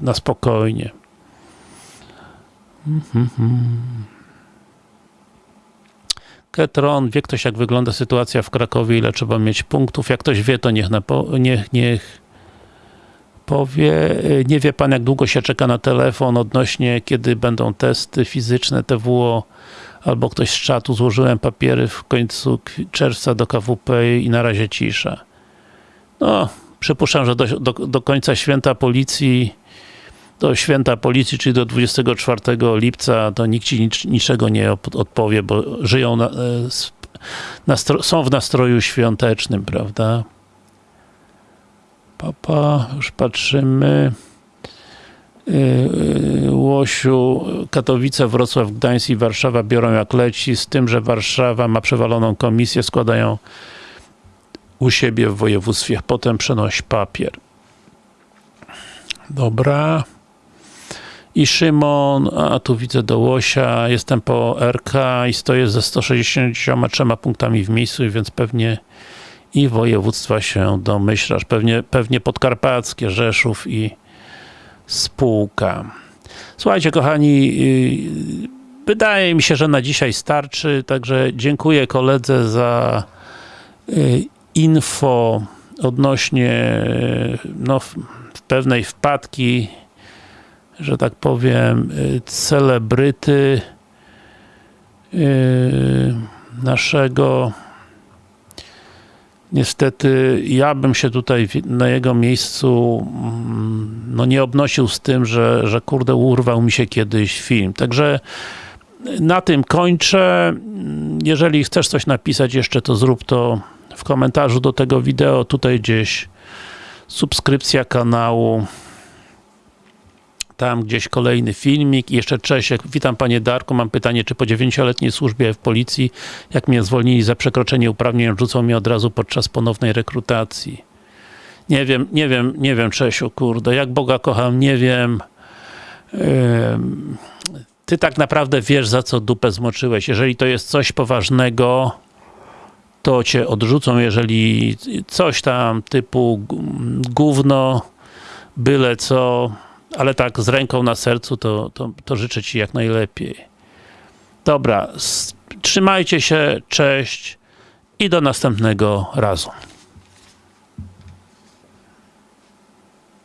na spokojnie. Mhm. Ketron, wie ktoś jak wygląda sytuacja w Krakowie, ile trzeba mieć punktów? Jak ktoś wie, to niech, napo- niech, niech powie. Nie wie pan, jak długo się czeka na telefon odnośnie, kiedy będą testy fizyczne TWO, albo ktoś z czatu, złożyłem papiery w końcu czerwca do KWP i na razie cisza. No, przypuszczam, że do, do, do końca święta policji, do święta policji, czyli do 24 lipca, to nikt ci nic, niczego nie odpowie, bo żyją, na, e, nastro, są w nastroju świątecznym, prawda? Papa, już patrzymy. Yy, Łosiu, Katowice, Wrocław, Gdańsk i Warszawa biorą jak leci, z tym, że Warszawa ma przewaloną komisję, składają u siebie w województwie, potem przenoś papier. Dobra. I Szymon, a tu widzę do Łosia, jestem po RK i stoję ze 163 punktami w miejscu, więc pewnie i województwa się domyślasz. Pewnie, pewnie podkarpackie, Rzeszów i spółka. Słuchajcie, kochani, yy, wydaje mi się, że na dzisiaj starczy, także dziękuję koledze za yy, info odnośnie yy, no, pewnej wpadki, że tak powiem, yy, celebryty yy, naszego Niestety, ja bym się tutaj na jego miejscu mm, no nie obnosił z tym, że, że kurde urwał mi się kiedyś film. Także na tym kończę. Jeżeli chcesz coś napisać jeszcze, to zrób to w komentarzu do tego wideo. Tutaj gdzieś subskrypcja kanału. Tam gdzieś kolejny filmik. I jeszcze Czesiek. Witam panie Darku. Mam pytanie, czy po dziewięcioletniej służbie w policji, jak mnie zwolnili za przekroczenie uprawnień, odrzucą mnie od razu podczas ponownej rekrutacji. Nie wiem, nie wiem, nie wiem Czesiu, kurde. Jak Boga kocham, nie wiem. Ty tak naprawdę wiesz, za co dupę zmoczyłeś. Jeżeli to jest coś poważnego, to cię odrzucą. Jeżeli coś tam typu gówno, byle co, ale tak z ręką na sercu to, to, to życzę ci jak najlepiej. Dobra, trzymajcie się, cześć i do następnego razu.